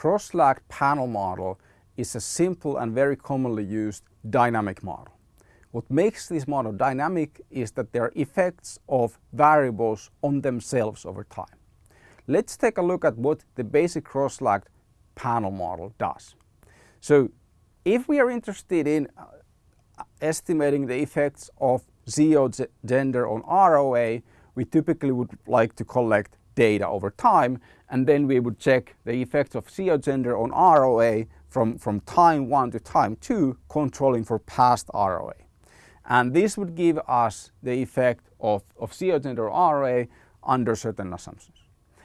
cross-lagged panel model is a simple and very commonly used dynamic model. What makes this model dynamic is that there are effects of variables on themselves over time. Let's take a look at what the basic cross-lagged panel model does. So if we are interested in uh, estimating the effects of CEO gender on ROA, we typically would like to collect data over time and then we would check the effects of CEO gender on ROA from, from time 1 to time 2 controlling for past ROA. And this would give us the effect of, of CEO gender ROA under certain assumptions.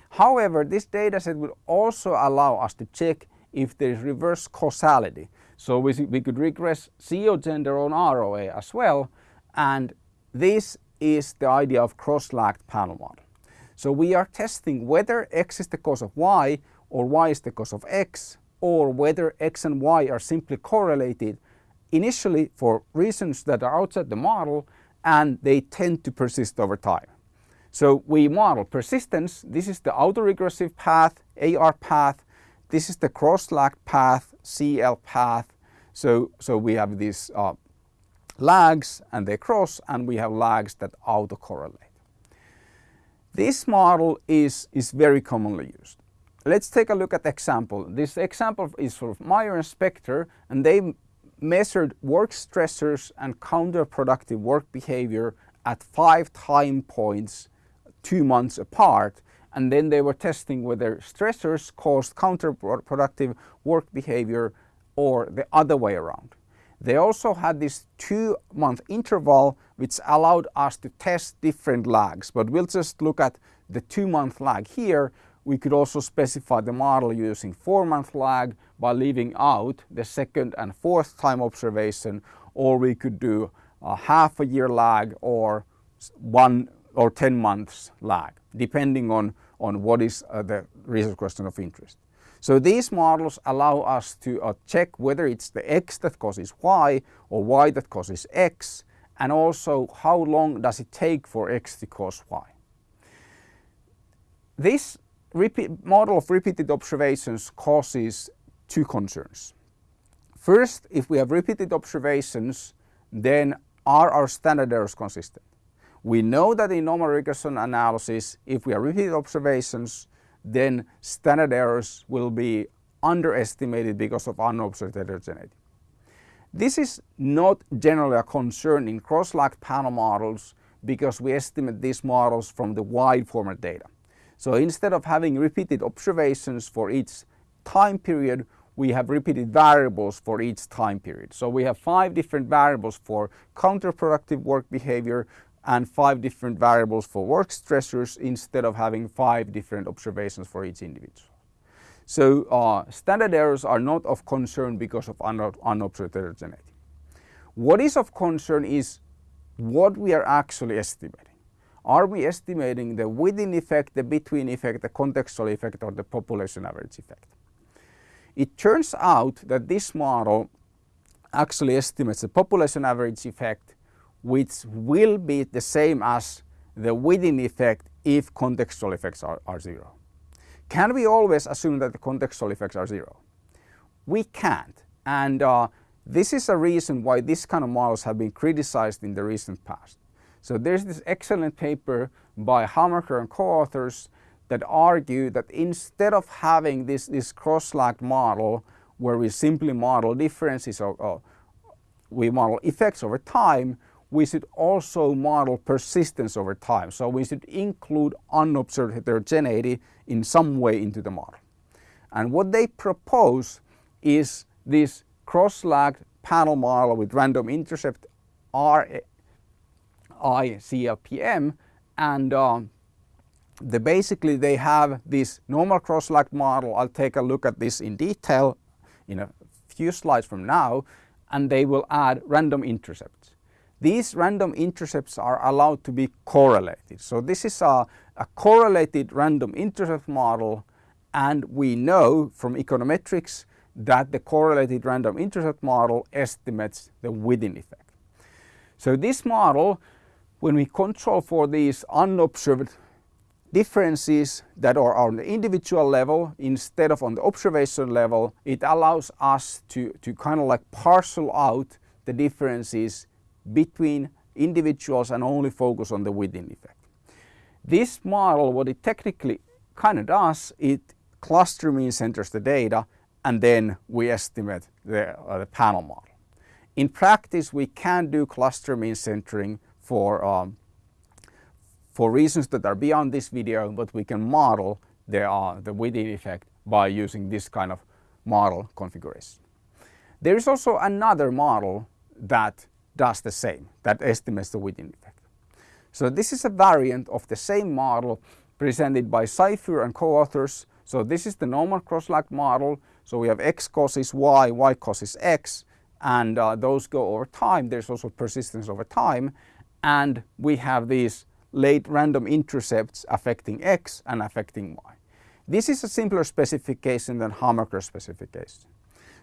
However, this dataset would also allow us to check if there is reverse causality. So we, we could regress CEO gender on ROA as well and this is the idea of cross-lagged panel model. So we are testing whether X is the cause of Y or Y is the cause of X or whether X and Y are simply correlated initially for reasons that are outside the model and they tend to persist over time. So we model persistence. This is the autoregressive path, AR path. This is the cross-lagged path, CL path. So, so we have these uh, lags and they cross and we have lags that autocorrelate. This model is, is very commonly used. Let's take a look at the example. This example is for Meier and Spector and they measured work stressors and counterproductive work behavior at five time points two months apart and then they were testing whether stressors caused counterproductive work behavior or the other way around. They also had this two month interval which allowed us to test different lags, but we'll just look at the two month lag here. We could also specify the model using four month lag by leaving out the second and fourth time observation, or we could do a half a year lag or one or 10 months lag, depending on, on what is uh, the research question of interest. So these models allow us to uh, check whether it's the X that causes Y or Y that causes X and also how long does it take for X to cause Y. This model of repeated observations causes two concerns. First, if we have repeated observations, then are our standard errors consistent? We know that in normal regression analysis, if we have repeated observations, then standard errors will be underestimated because of unobserved heterogeneity. This is not generally a concern in cross-lagged panel models because we estimate these models from the wide format data. So instead of having repeated observations for each time period, we have repeated variables for each time period. So we have five different variables for counterproductive work behavior, and five different variables for work stressors instead of having five different observations for each individual. So uh, standard errors are not of concern because of unobserved heterogeneity. What is of concern is what we are actually estimating. Are we estimating the within effect, the between effect, the contextual effect or the population average effect? It turns out that this model actually estimates the population average effect which will be the same as the within effect if contextual effects are, are zero. Can we always assume that the contextual effects are zero? We can't and uh, this is a reason why this kind of models have been criticized in the recent past. So there's this excellent paper by Hamaker and co-authors that argue that instead of having this, this cross-lagged model where we simply model differences or, or we model effects over time, we should also model persistence over time. So we should include unobserved heterogeneity in some way into the model. And what they propose is this cross-lagged panel model with random intercept RICLPM and um, the basically they have this normal cross-lagged model. I'll take a look at this in detail in a few slides from now and they will add random intercepts. These random intercepts are allowed to be correlated. So this is a, a correlated random intercept model and we know from econometrics that the correlated random intercept model estimates the within effect. So this model, when we control for these unobserved differences that are on the individual level instead of on the observation level, it allows us to, to kind of like parcel out the differences between individuals and only focus on the within effect. This model, what it technically kind of does, it cluster mean centers the data and then we estimate the, uh, the panel model. In practice, we can do cluster mean centering for, um, for reasons that are beyond this video, but we can model the, uh, the within effect by using this kind of model configuration. There is also another model that does the same, that estimates the within effect. So this is a variant of the same model presented by Zyphur and co-authors. So this is the normal cross-lagged model. So we have x causes y, y causes x, and uh, those go over time. There's also persistence over time. And we have these late random intercepts affecting x and affecting y. This is a simpler specification than Hamaker specification.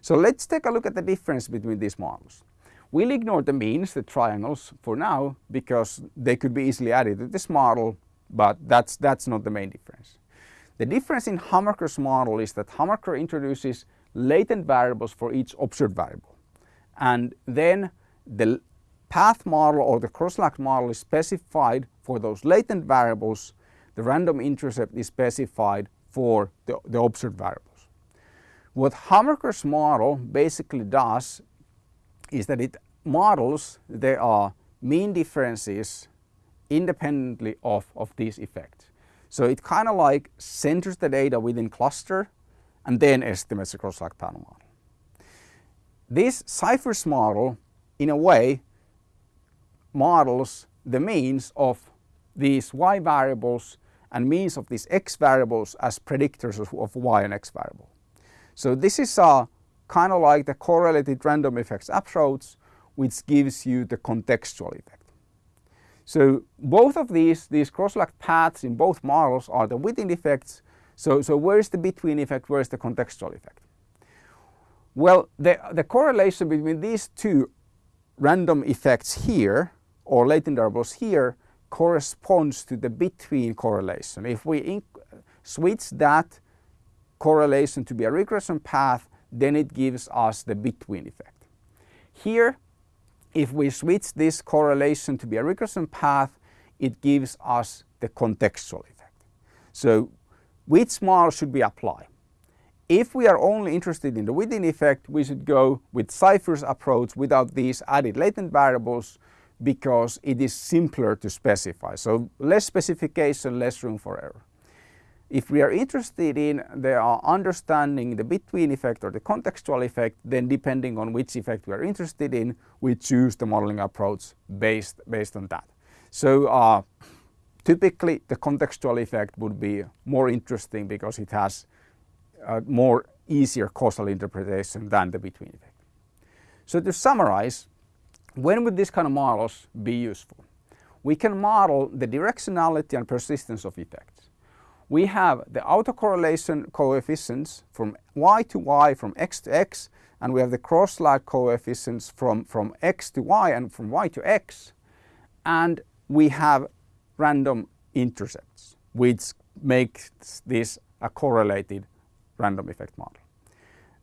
So let's take a look at the difference between these models. We'll ignore the means, the triangles, for now because they could be easily added to this model, but that's, that's not the main difference. The difference in Hamaker's model is that Hamaker introduces latent variables for each observed variable. And then the path model or the cross-lagged model is specified for those latent variables. The random intercept is specified for the, the observed variables. What Hamaker's model basically does is that it models there are mean differences independently of, of these effects. So it kind of like centers the data within cluster and then estimates the cross-lagged panel model. This Zyphur's model, in a way, models the means of these y variables and means of these x variables as predictors of, of y and x variable. So this is a kind of like the correlated random effects approach, which gives you the contextual effect. So both of these, these cross-lagged paths in both models are the within effects. So, so where is the between effect, where is the contextual effect? Well, the, the correlation between these two random effects here, or latent variables here, corresponds to the between correlation. If we switch that correlation to be a regression path, then it gives us the between effect. Here, if we switch this correlation to be a regression path, it gives us the contextual effect. So which model should we apply? If we are only interested in the within effect, we should go with Zyphur's approach without these added latent variables because it is simpler to specify. So less specification, less room for error. If we are interested in the uh, understanding the between effect or the contextual effect, then depending on which effect we are interested in, we choose the modeling approach based, based on that. So uh, typically the contextual effect would be more interesting because it has a more easier causal interpretation than the between effect. So to summarize, when would these kind of models be useful? We can model the directionality and persistence of effects we have the autocorrelation coefficients from y to y, from x to x, and we have the cross-lagged coefficients from, from x to y and from y to x. And we have random intercepts, which makes this a correlated random effect model.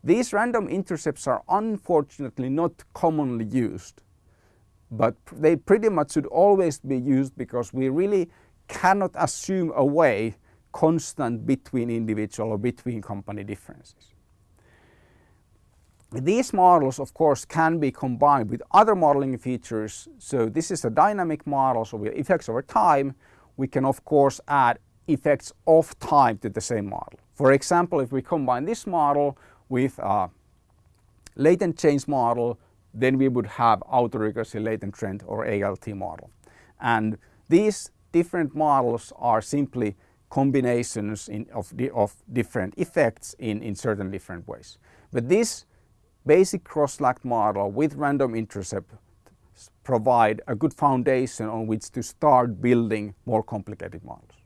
These random intercepts are unfortunately not commonly used, but they pretty much should always be used because we really cannot assume away constant between individual or between company differences. These models of course can be combined with other modeling features. So this is a dynamic model, so we effects over time. We can of course add effects of time to the same model. For example, if we combine this model with a latent change model, then we would have autoregressive latent trend or ALT model. And these different models are simply combinations in, of, of different effects in, in certain different ways. But this basic cross-lagged model with random intercept provide a good foundation on which to start building more complicated models.